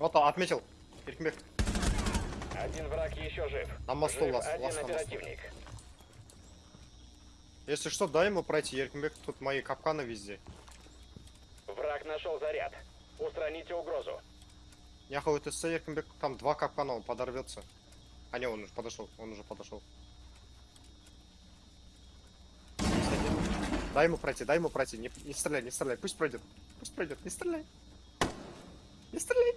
Вот, он, отметил. Еркинбек. Один враг еще жив. На мосту Жив лас, один на мосту. оперативник. Если что, дай ему пройти, Еркмек, тут мои капканы везде. Враг нашел заряд. Устраните угрозу. Яхал ТС, Еркмек. там два капкана, он подорвется. А не, он уже подошел, он уже подошел. Дай ему пройти, дай ему пройти, не, не стреляй, не стреляй, пусть пройдет, пусть пройдет, не стреляй. Не стреляй,